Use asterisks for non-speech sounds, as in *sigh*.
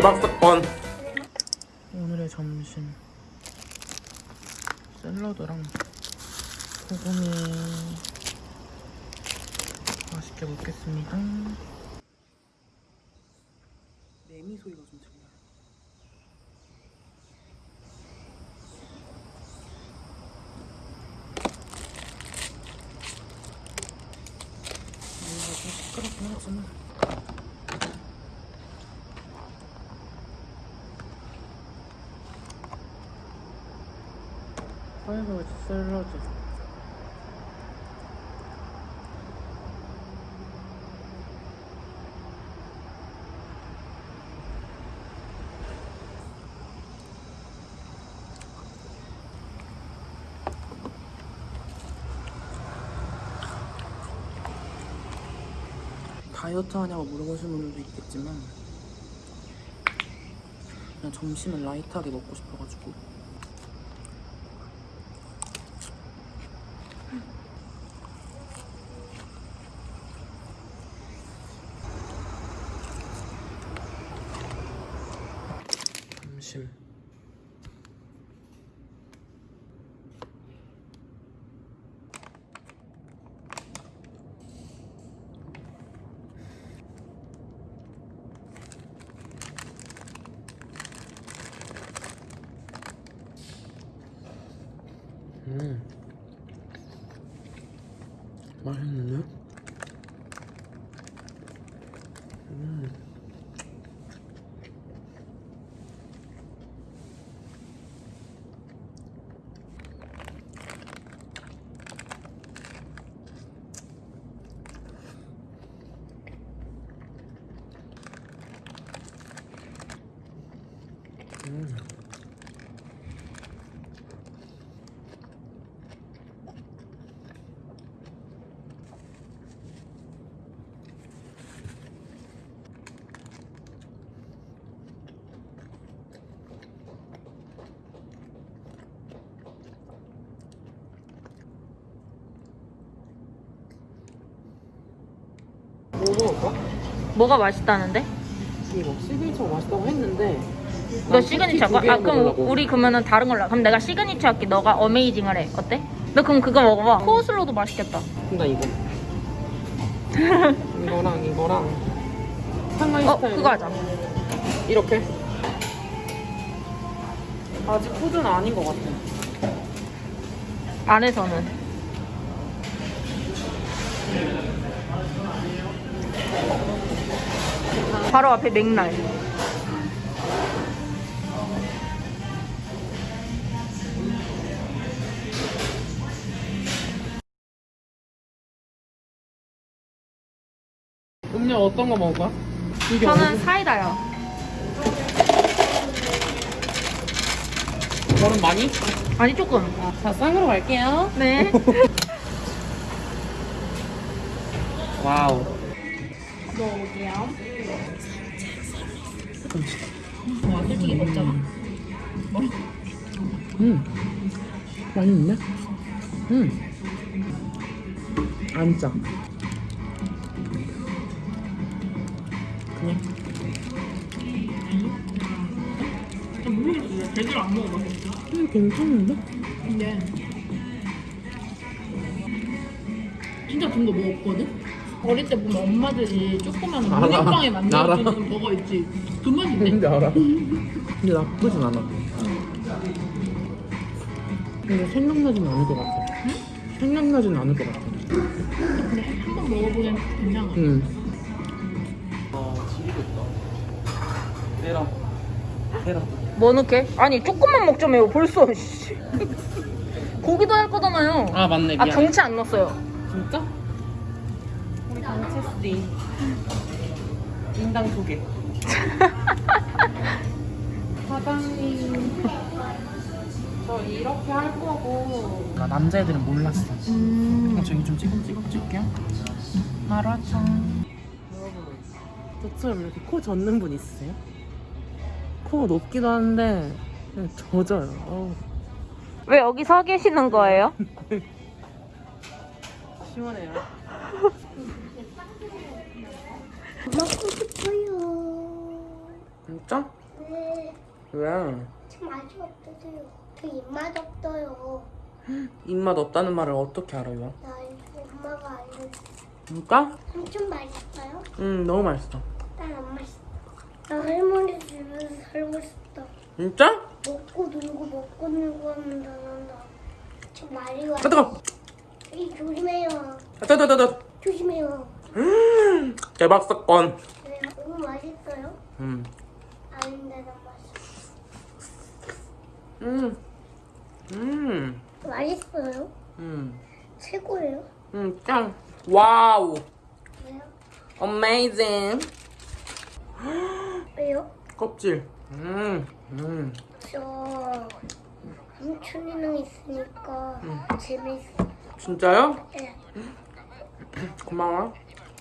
대박 사건. 오늘의 점심 샐러드랑 소고기 맛있게 먹겠습니다. 매미 소리가 좀 들려요. 여기가 좀 시끄럽긴 하지만 파이버즈 샐러드 다이어트 하냐고 물어보시는 분들도 있겠지만 그냥 점심을 라이트하게 먹고 싶어가지고 심 음 맛있는데? 음 음. 뭐 먹을까? 뭐가 맛있다는데? 이거 시그니처 맛있다고 했는데 너 시그니처 할까? 아 그럼 먹으려고. 우리 그러면은 다른 걸로 해. 그럼 내가 시그니처 할게 너가 amazing을 해 어때? 너 그럼 그거 먹어봐 코스로도 맛있겠다 나 이거 *laughs* 이거랑 이거랑 상하이 어 스타일 그거 하자 이렇게 아직 food는 아닌 것 같아 안에서는 바로 앞에 맥날 음료 어떤 거 먹을 거야? 이게 저는 사이다요. 얼음, 얼음 많이? 아니 조금. 자 쌍으로 갈게요. 네. *laughs* 와우 와 솔직히 먹잖아 음 맛있는데? 음 안 짜 그냥 모르겠어 제대로 안 먹어봤어 음 괜찮은데? 근데 진짜 든거뭐 없거든? 어릴 때 보면 엄마들이 조그만 알아. 알아. 만들어주는 뭐가 있지 그 맛인데? 근데 알아 근데 나쁘진 않아 근데 생각나진 않을 것 같아 생각나진 않을 것 같아 근데 한 번 먹어보면 괜찮아 응. 아, 지리겠다. 해라. 해라. 뭐 넣게? 아니 조금만 먹자며요 벌써 씨. *laughs* 고기도 할 거잖아요 아, 맞네. 아 미안. 경치 안 넣었어요 진짜? 강체스디. 인당 두 개. *laughs* 사장님. 저 이렇게 할 거고. 나 남자애들은 몰랐어. 음. 어, 저기 좀 찍어 찍어 찍을게요. 마라탕. 여러분, 저처럼 이렇게 코 젖는 분 있으세요? 코가 높기도 한데 그냥 젖어요. 어우, 왜 여기 서 계시는 거예요? *laughs* 시원해요. *laughs* 먹고 싶어요. 진짜? 네, 왜? 참 맛이 없어요. 그 입맛 없어요. 입맛 없다는 말을 어떻게 알아요? 나 엄마가 알려줘. 진짜? 엄청 맛있어요? 응 너무 맛있어 난 안 맛있어. 나 할머니 집에서 살고 싶다. 진짜? 먹고 놀고 먹고 놀고 하면 나난다. 저 말이 와. 아 뜨거 이 조심해요. 아 뜨거 뜨거 뜨거 조심해요. 음, 대박 사건 네, 너무 맛있어요? 음. 아닌데 난 맛있어. 음. 음. 맛있어요? 음. 최고예요? 음, 짱. 와우. 왜요? 어메이징. 왜요? 껍질. 음. 음. 저 삼촌이랑 있으니까 재밌어. 진짜요? 네. 고마워.